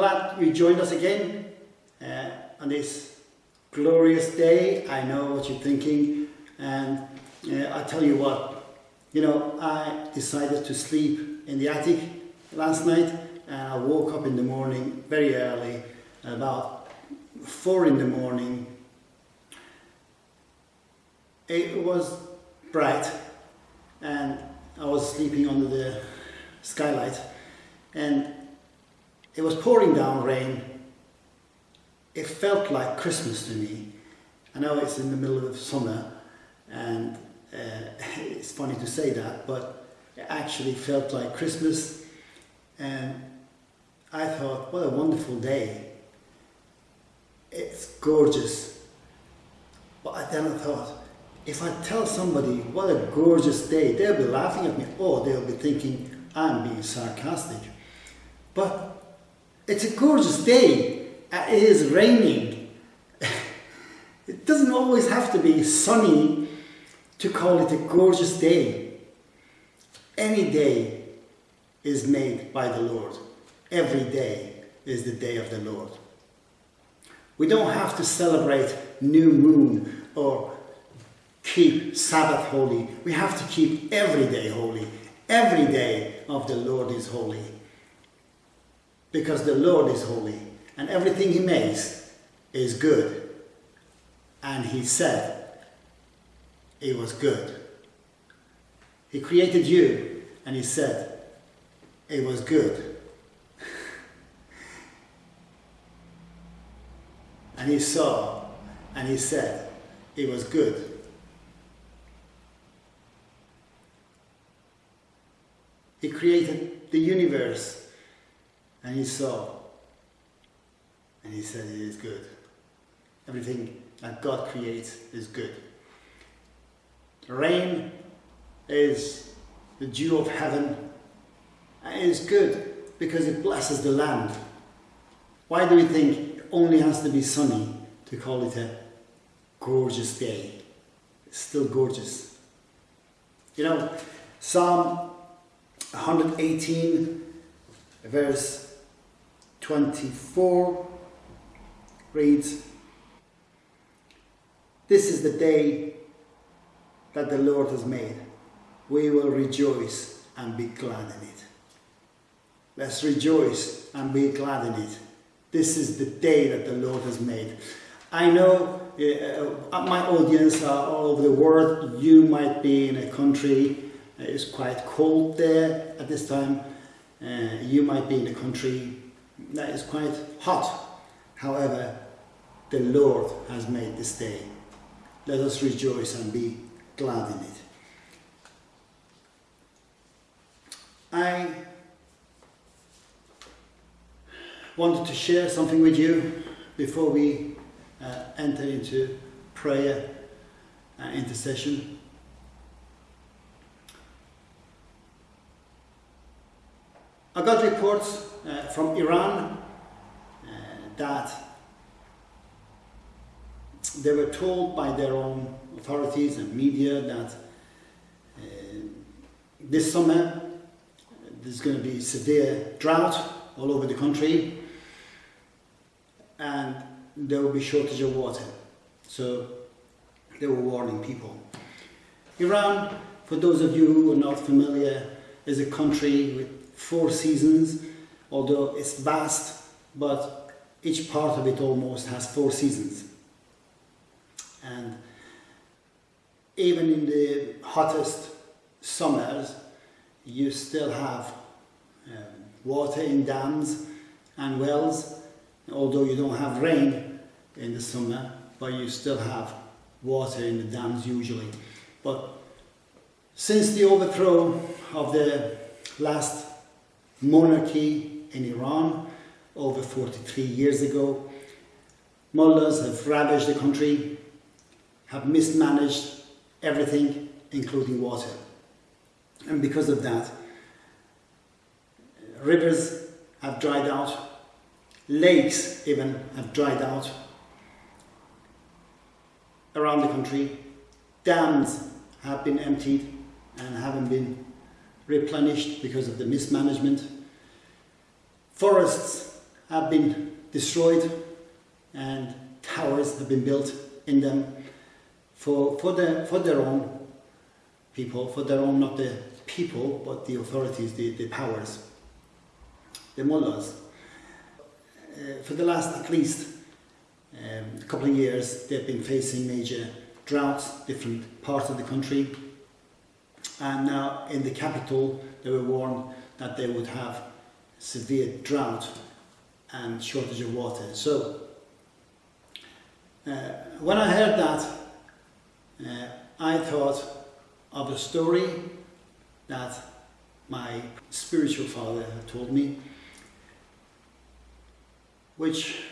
glad you joined us again uh, on this glorious day. I know what you're thinking, and uh, I tell you what, you know, I decided to sleep in the attic last night, and I woke up in the morning very early, about four in the morning. It was bright, and I was sleeping under the skylight, and it was pouring down rain. It felt like Christmas to me. I know it's in the middle of summer and uh, it's funny to say that, but it actually felt like Christmas and I thought, what a wonderful day. It's gorgeous. But I then I thought, if I tell somebody what a gorgeous day, they'll be laughing at me or they'll be thinking I'm being sarcastic. But it's a gorgeous day. Uh, it is raining. it doesn't always have to be sunny to call it a gorgeous day. Any day is made by the Lord. Every day is the day of the Lord. We don't have to celebrate new moon or keep Sabbath holy. We have to keep every day holy. Every day of the Lord is holy because the Lord is holy and everything he makes is good. And he said it was good. He created you and he said it was good. and he saw and he said it was good. He created the universe and he saw, and he said it is good. Everything that God creates is good. Rain is the dew of heaven, and it is good because it blesses the land. Why do we think it only has to be sunny to call it a gorgeous day? It's still gorgeous. You know, Psalm 118, verse 24 reads, This is the day that the Lord has made. We will rejoice and be glad in it. Let's rejoice and be glad in it. This is the day that the Lord has made. I know uh, my audience are all over the world. You might be in a country, uh, it's quite cold there at this time. Uh, you might be in a country that is quite hot. However, the Lord has made this day. Let us rejoice and be glad in it. I wanted to share something with you before we uh, enter into prayer and intercession. I got reports uh, from Iran uh, that they were told by their own authorities and media that uh, this summer there's going to be severe drought all over the country and there will be shortage of water. So they were warning people. Iran, for those of you who are not familiar, is a country with four seasons although it's vast, but each part of it almost has four seasons. And even in the hottest summers, you still have um, water in dams and wells, although you don't have rain in the summer, but you still have water in the dams usually. But since the overthrow of the last monarchy in Iran over 43 years ago. Mullahs have ravaged the country, have mismanaged everything, including water. And because of that, rivers have dried out, lakes even have dried out around the country, dams have been emptied and haven't been replenished because of the mismanagement Forests have been destroyed and towers have been built in them for, for, the, for their own people, for their own, not the people, but the authorities, the, the powers, the mullahs. Uh, for the last at least um, couple of years, they've been facing major droughts, different parts of the country. And now in the capital, they were warned that they would have severe drought and shortage of water. So uh, when I heard that, uh, I thought of a story that my spiritual father had told me, which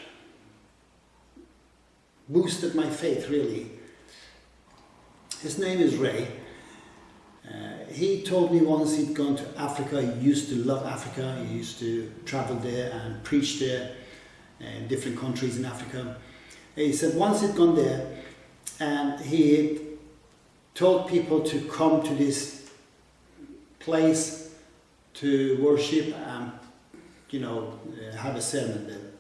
boosted my faith really. His name is Ray. Uh, he told me once he'd gone to Africa, he used to love Africa, he used to travel there and preach there in different countries in Africa. He said once he'd gone there and he told people to come to this place to worship and you know have a sermon there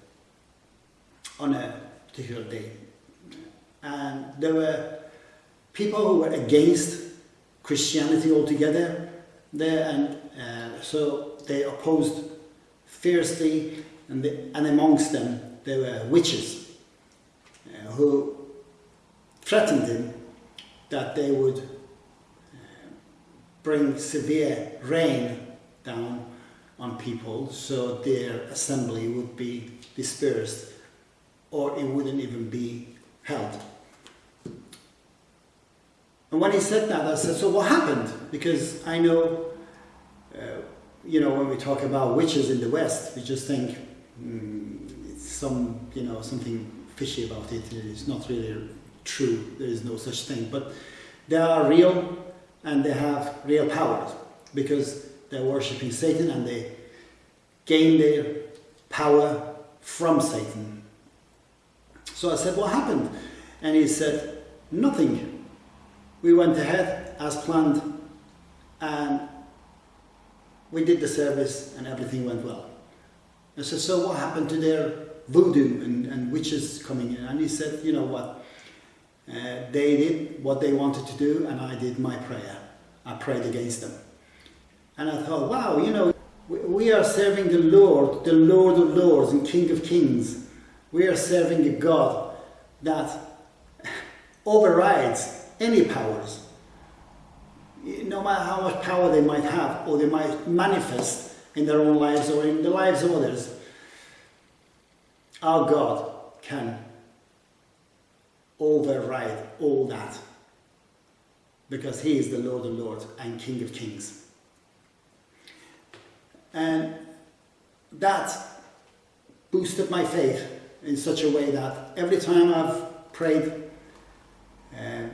on a particular day. And there were people who were against Christianity altogether there and uh, so they opposed fiercely and, the, and amongst them there were witches uh, who threatened him that they would uh, bring severe rain down on people so their assembly would be dispersed or it wouldn't even be held. And when he said that, I said, so what happened? Because I know, uh, you know, when we talk about witches in the West, we just think mm, it's some, you know, something fishy about it. It's not really true. There is no such thing. But they are real and they have real powers because they're worshipping Satan and they gain their power from Satan. So I said, what happened? And he said, nothing we went ahead as planned and we did the service and everything went well. I said, so what happened to their voodoo and, and witches coming in? And he said, you know what, uh, they did what they wanted to do and I did my prayer. I prayed against them. And I thought, wow, you know, we, we are serving the Lord, the Lord of Lords and King of Kings. We are serving a God that overrides any powers, no matter how much power they might have or they might manifest in their own lives or in the lives of others, our God can override all that because he is the Lord of Lords and King of Kings. And that boosted my faith in such a way that every time I've prayed uh,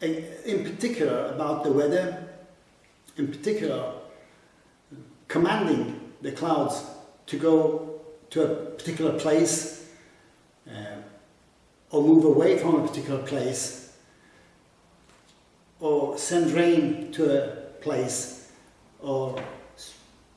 in particular about the weather, in particular commanding the clouds to go to a particular place uh, or move away from a particular place or send rain to a place or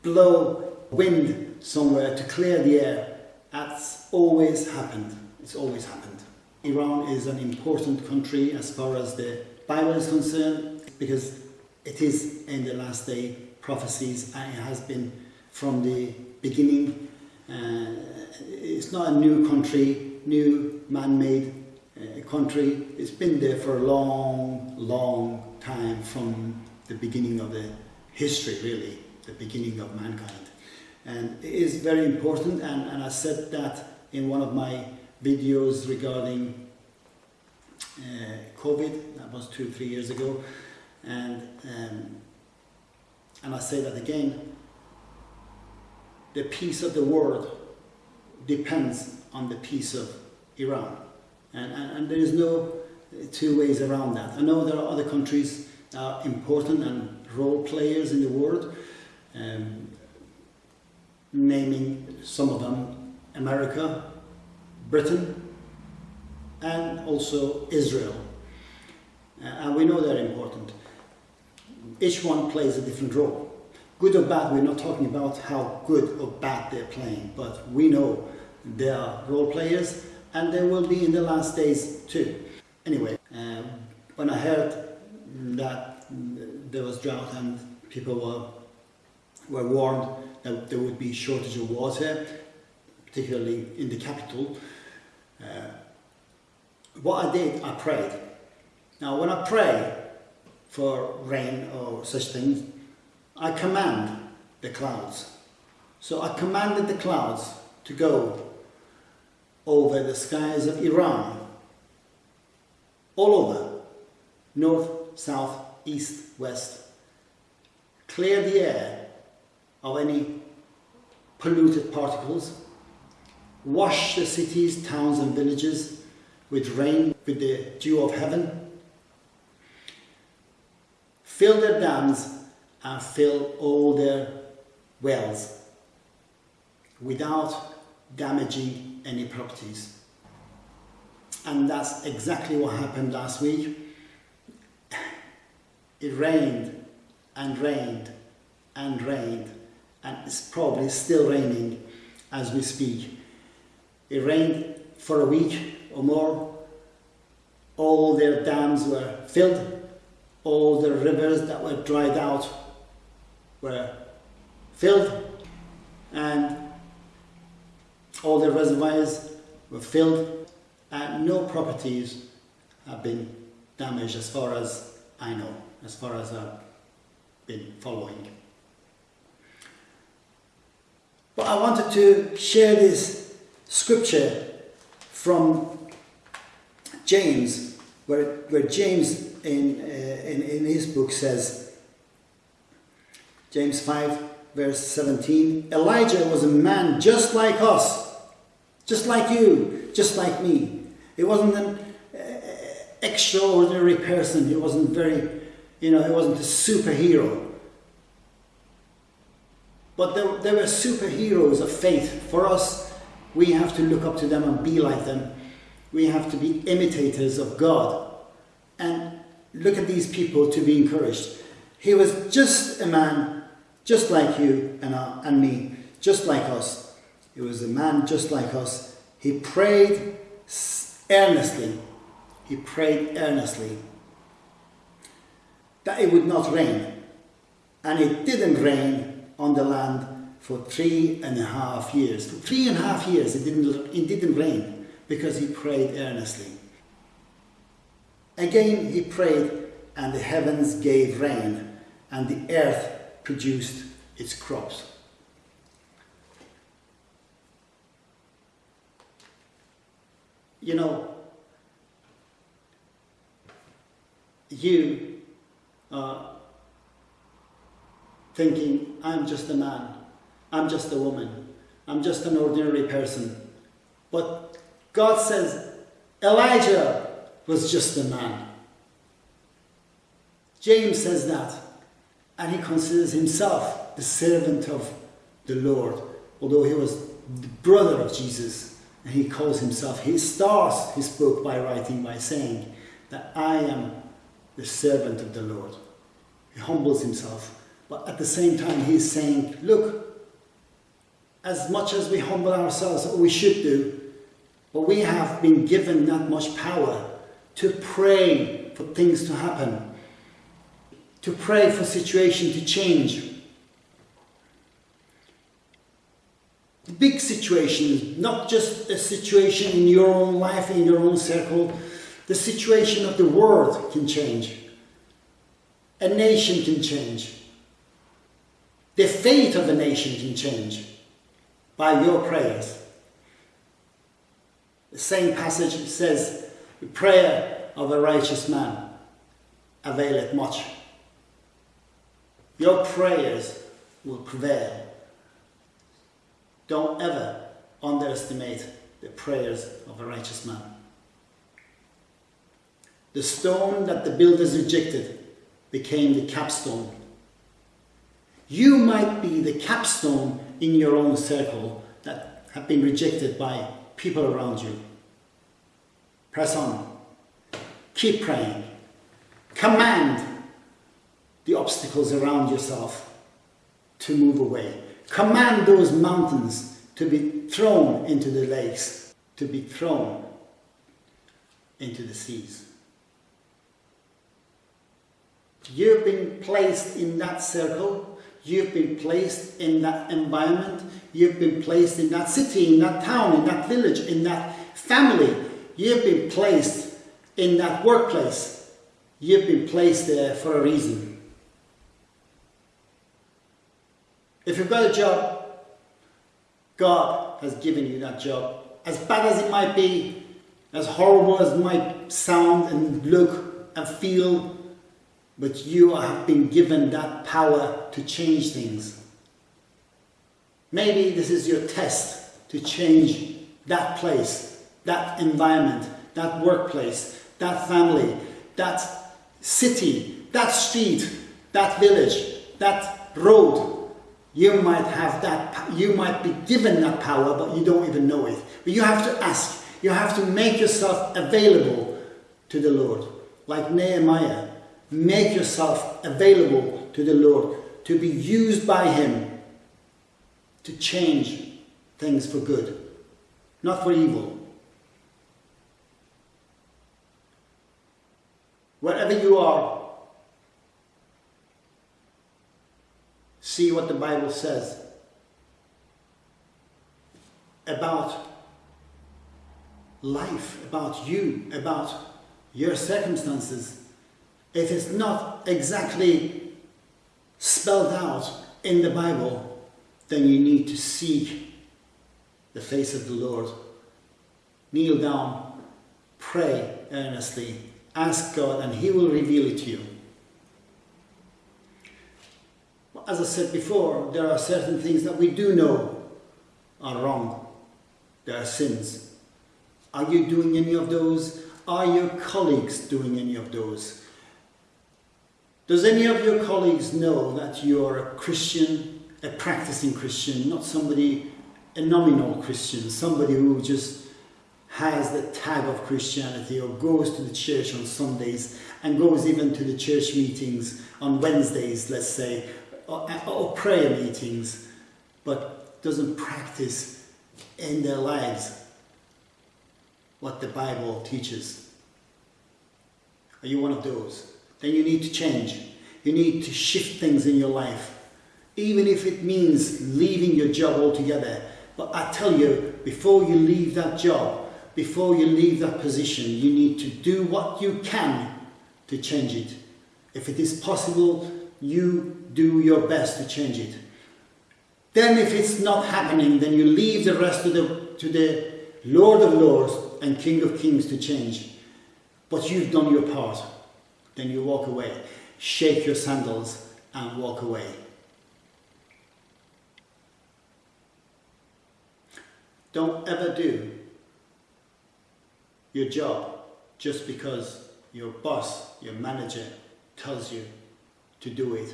blow wind somewhere to clear the air. That's always happened. It's always happened. Iran is an important country as far as the Bible is concerned because it is in the last day prophecies and it has been from the beginning. Uh, it's not a new country, new man-made uh, country. It's been there for a long, long time from the beginning of the history, really, the beginning of mankind. And it is very important, and, and I said that in one of my videos regarding uh, COVID, that was two, three years ago, and um, and I say that again, the peace of the world depends on the peace of Iran, and, and, and there is no two ways around that. I know there are other countries that are important and role players in the world, um, naming some of them America, Britain, and also Israel. Uh, and we know they're important. Each one plays a different role. Good or bad, we're not talking about how good or bad they're playing, but we know they are role players and they will be in the last days too. Anyway, um, when I heard that there was drought and people were, were warned that there would be shortage of water, particularly in the capital, uh, what I did, I prayed. Now when I pray for rain or such things, I command the clouds. So I commanded the clouds to go over the skies of Iran, all over, north, south, east, west. Clear the air of any polluted particles, wash the cities, towns and villages with rain, with the dew of heaven, fill their dams and fill all their wells without damaging any properties. And that's exactly what happened last week. It rained and rained and rained and it's probably still raining as we speak. It rained for a week or more. All their dams were filled. All the rivers that were dried out were filled and all the reservoirs were filled and no properties have been damaged as far as I know, as far as I've been following. But I wanted to share this scripture from James, where, where James in, uh, in, in his book says, James 5 verse 17, Elijah was a man just like us, just like you, just like me. He wasn't an uh, extraordinary person, he wasn't very, you know, he wasn't a superhero. But there, there were superheroes of faith. For us, we have to look up to them and be like them. We have to be imitators of God. And look at these people to be encouraged. He was just a man, just like you and, uh, and me, just like us. He was a man just like us. He prayed earnestly. He prayed earnestly that it would not rain. And it didn't rain on the land for three and a half years. For three and a half years it didn't, it didn't rain because he prayed earnestly. Again he prayed and the heavens gave rain and the earth produced its crops. You know, you are thinking, I'm just a man, I'm just a woman, I'm just an ordinary person. But God says, Elijah was just a man. James says that, and he considers himself the servant of the Lord, although he was the brother of Jesus, and he calls himself, he starts his book by writing, by saying that I am the servant of the Lord. He humbles himself but at the same time, he's saying, look, as much as we humble ourselves, we should do, but we have been given that much power to pray for things to happen, to pray for situation to change. The big situation, not just a situation in your own life, in your own circle, the situation of the world can change. A nation can change. The fate of a nation can change by your prayers. The same passage says, the prayer of a righteous man availeth much. Your prayers will prevail. Don't ever underestimate the prayers of a righteous man. The stone that the builders rejected became the capstone you might be the capstone in your own circle that have been rejected by people around you. Press on. Keep praying. Command the obstacles around yourself. to move away. Command those mountains to be thrown into the lakes, to be thrown into the seas. You've been placed in that circle, you've been placed in that environment, you've been placed in that city, in that town, in that village, in that family, you've been placed in that workplace. You've been placed there for a reason. If you've got a job, God has given you that job. As bad as it might be, as horrible as it might sound and look and feel, but you have been given that power to change things. Maybe this is your test to change that place, that environment, that workplace, that family, that city, that street, that village, that road. You might have that, you might be given that power, but you don't even know it. But you have to ask, you have to make yourself available to the Lord. Like Nehemiah, make yourself available to the Lord to be used by Him to change things for good, not for evil. Wherever you are, see what the Bible says about life, about you, about your circumstances. If it's not exactly spelled out in the Bible, then you need to seek the face of the Lord. Kneel down, pray earnestly, ask God, and He will reveal it to you. As I said before, there are certain things that we do know are wrong. There are sins. Are you doing any of those? Are your colleagues doing any of those? Does any of your colleagues know that you're a Christian, a practicing Christian, not somebody, a nominal Christian, somebody who just has the tag of Christianity or goes to the church on Sundays and goes even to the church meetings on Wednesdays, let's say, or, or prayer meetings, but doesn't practice in their lives what the Bible teaches. Are you one of those? Then you need to change. You need to shift things in your life, even if it means leaving your job altogether. But I tell you, before you leave that job, before you leave that position, you need to do what you can to change it. If it is possible, you do your best to change it. Then if it's not happening, then you leave the rest to the, to the Lord of Lords and King of Kings to change. But you've done your part. Then you walk away. Shake your sandals and walk away. Don't ever do your job just because your boss, your manager tells you to do it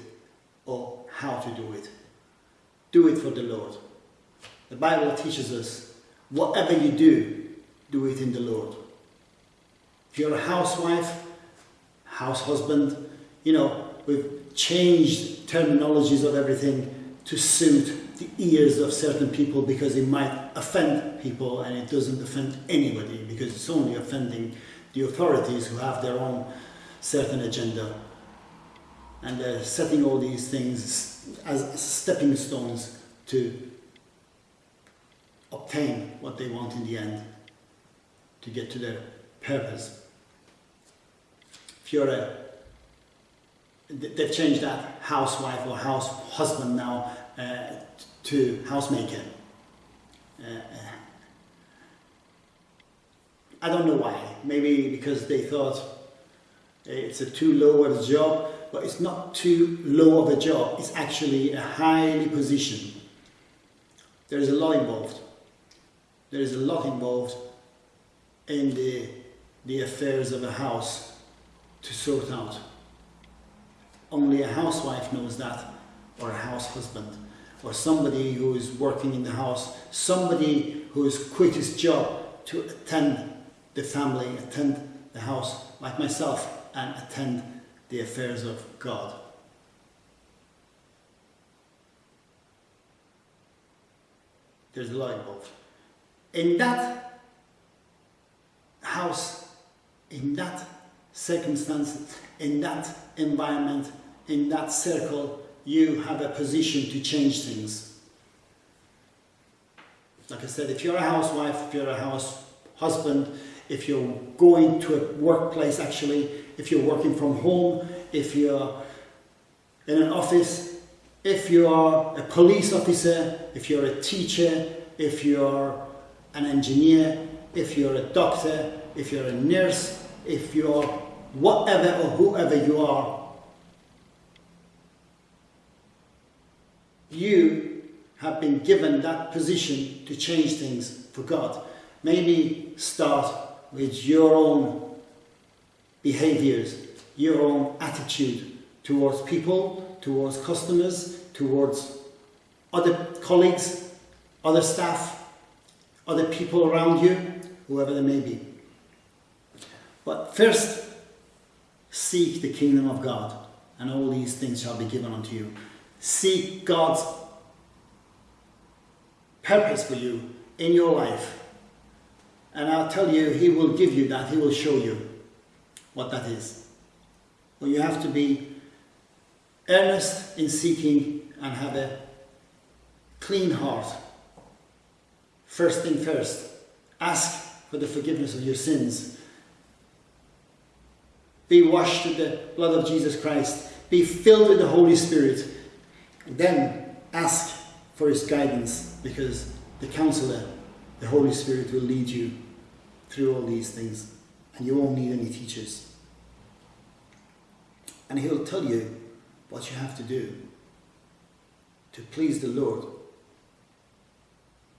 or how to do it. Do it for the Lord. The Bible teaches us whatever you do, do it in the Lord. If you're a housewife, house husband, you know, we've changed terminologies of everything to suit the ears of certain people because it might offend people and it doesn't offend anybody because it's only offending the authorities who have their own certain agenda and they're setting all these things as stepping stones to obtain what they want in the end, to get to their purpose. If you're a, they've changed that housewife or house husband now uh, to housemaker. Uh, uh, I don't know why. Maybe because they thought it's a too low of a job but it's not too low of a job. It's actually a highly position. There is a lot involved. There is a lot involved in the, the affairs of a house to sort out. Only a housewife knows that, or a house husband, or somebody who is working in the house, somebody who has quit his job to attend the family, attend the house, like myself, and attend the affairs of God. there's a lot involved. In that house, in that circumstance, in that environment, in that circle, you have a position to change things. Like I said, if you're a housewife, if you're a house husband, if you're going to a workplace actually, if you're working from home, if you're in an office, if you are a police officer, if you're a teacher, if you're an engineer, if you're a doctor, if you're a nurse, if you're whatever or whoever you are, you have been given that position to change things for God. Maybe start with your own behaviors, your own attitude towards people, towards customers, towards other colleagues, other staff, other people around you, whoever they may be. But first, seek the kingdom of God, and all these things shall be given unto you. Seek God's purpose for you in your life. And I'll tell you, He will give you that, He will show you what that is. But you have to be earnest in seeking and have a clean heart. First thing first, ask for the forgiveness of your sins. Be washed with the blood of Jesus Christ. Be filled with the Holy Spirit. Then ask for His guidance because the counselor, the Holy Spirit, will lead you through all these things and you won't need any teachers. And He'll tell you what you have to do to please the Lord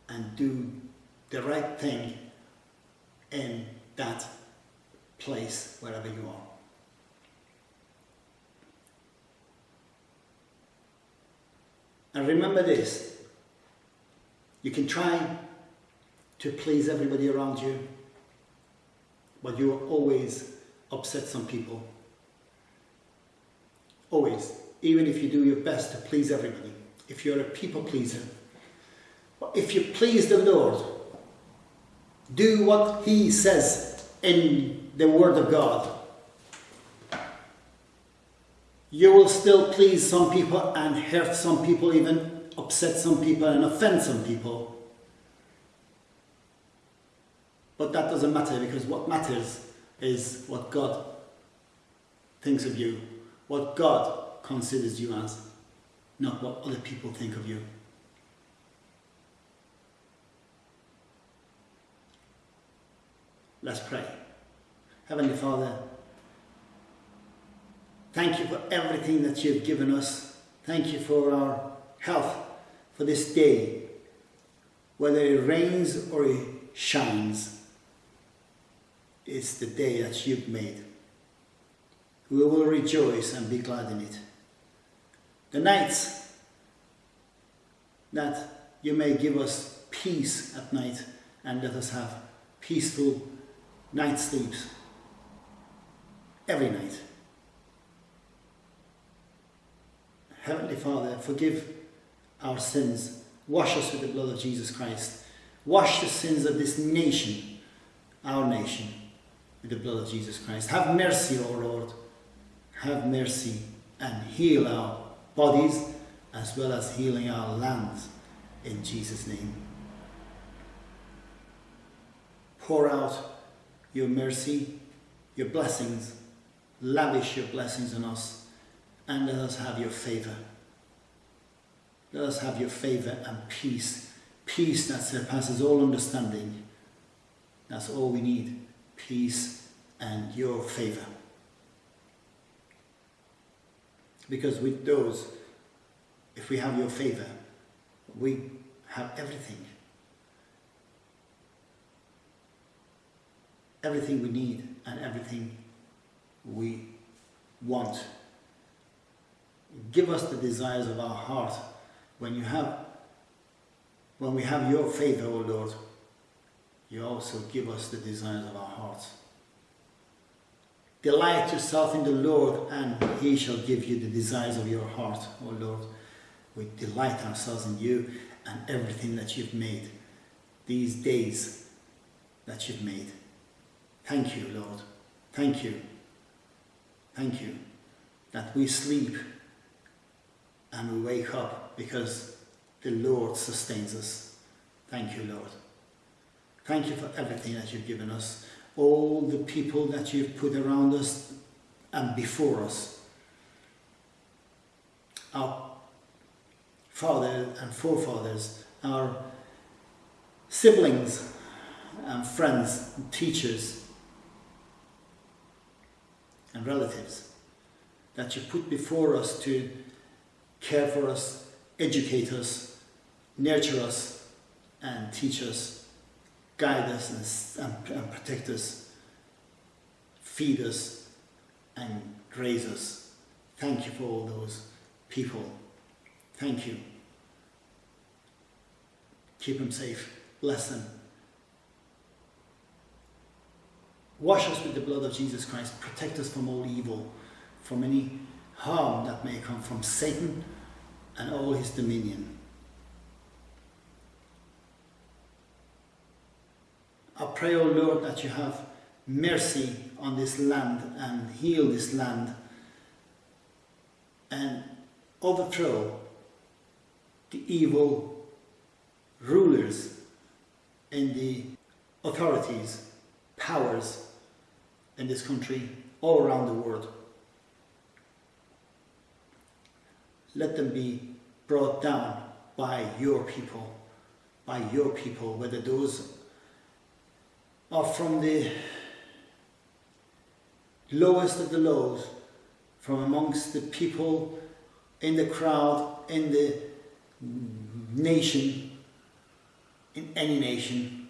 and do the right thing in that place, wherever you are. And remember this you can try to please everybody around you, but you will always upset some people. Always. Even if you do your best to please everybody. If you're a people pleaser. But if you please the Lord, do what He says in the Word of God. You will still please some people and hurt some people, even upset some people and offend some people. But that doesn't matter because what matters is what God thinks of you, what God considers you as, not what other people think of you. Let's pray. Heavenly Father, thank you for everything that you've given us. Thank you for our health, for this day, whether it rains or it shines. It's the day that you've made. We will rejoice and be glad in it. The nights that you may give us peace at night and let us have peaceful night sleeps every night. Heavenly Father, forgive our sins. Wash us with the blood of Jesus Christ. Wash the sins of this nation, our nation, with the blood of Jesus Christ. Have mercy, O Lord. Have mercy and heal our bodies as well as healing our lands in Jesus' name. Pour out your mercy, your blessings, lavish your blessings on us, and let us have your favor. Let us have your favor and peace, peace that surpasses all understanding. That's all we need peace and your favor. Because with those, if we have your favor, we have everything. Everything we need and everything we want. Give us the desires of our heart when you have when we have your faith O Lord, you also give us the desires of our hearts. Delight yourself in the Lord, and He shall give you the desires of your heart, O Lord. We delight ourselves in you, and everything that you've made, these days that you've made. Thank you, Lord. Thank you. Thank you that we sleep and we wake up because the Lord sustains us. Thank you, Lord. Thank you for everything that you've given us, all the people that you've put around us and before us. Our fathers and forefathers, our siblings and friends, and teachers and relatives that you put before us to care for us, educate us, nurture us, and teach us, guide us, and, and, and protect us, feed us, and raise us. Thank you for all those people. Thank you. Keep them safe. Bless them. Wash us with the blood of Jesus Christ. Protect us from all evil, from any harm that may come from Satan and all his dominion. I pray, O oh Lord, that you have mercy on this land and heal this land and overthrow the evil rulers and the authorities, powers in this country, all around the world. Let them be brought down by your people, by your people, whether those are from the lowest of the lows, from amongst the people in the crowd, in the nation, in any nation,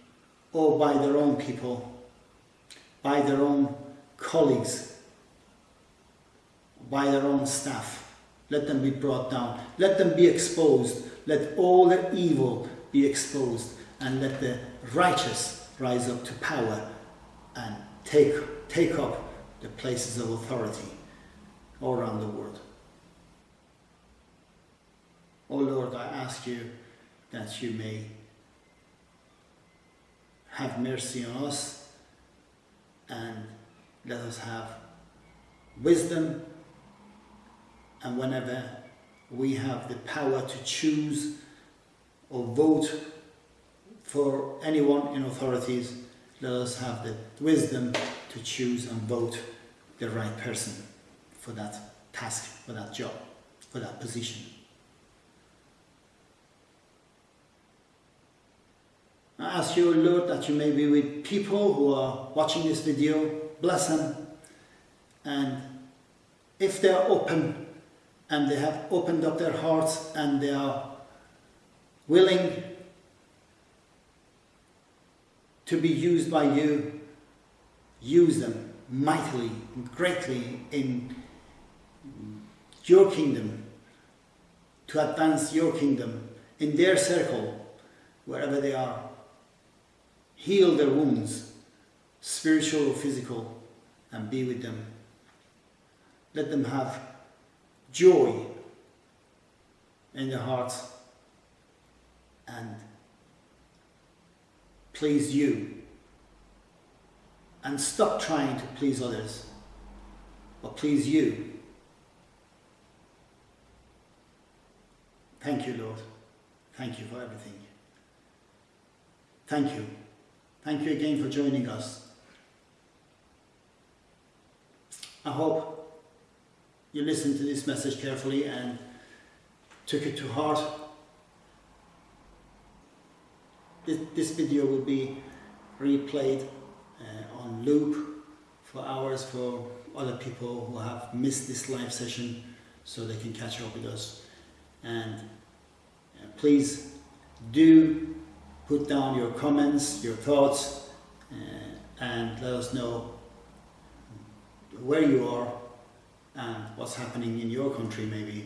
or by their own people, by their own colleagues, by their own staff. Let them be brought down. Let them be exposed. Let all their evil be exposed. And let the righteous rise up to power and take, take up the places of authority all around the world. Oh Lord, I ask you that you may have mercy on us and let us have wisdom and whenever we have the power to choose or vote for anyone in authorities, let us have the wisdom to choose and vote the right person for that task, for that job, for that position. I ask you, Lord, that you may be with people who are watching this video, bless them, and if they are open and they have opened up their hearts and they are willing to be used by you, use them mightily, greatly in your kingdom, to advance your kingdom in their circle, wherever they are. Heal their wounds, spiritual or physical, and be with them. Let them have joy in their heart and please you and stop trying to please others but please you. Thank you, Lord. Thank you for everything. Thank you. Thank you again for joining us. I hope you listened to this message carefully and took it to heart. This, video will be replayed uh, on loop for hours for other people who have missed this live session so they can catch up with us. And uh, please do put down your comments, your thoughts, uh, and let us know where you are what's happening in your country maybe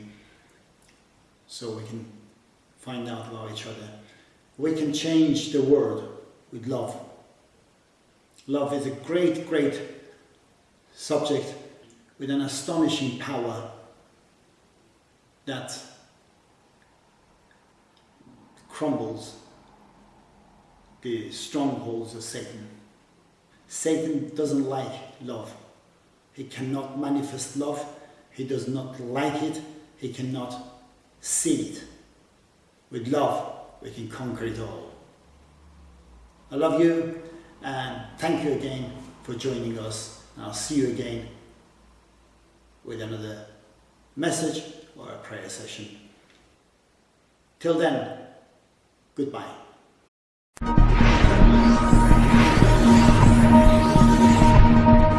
so we can find out about each other. We can change the world with love. Love is a great, great subject with an astonishing power that crumbles the strongholds of Satan. Satan doesn't like love. He cannot manifest love. He does not like it. He cannot see it. With love, we can conquer it all. I love you and thank you again for joining us. I'll see you again with another message or a prayer session. Till then, goodbye.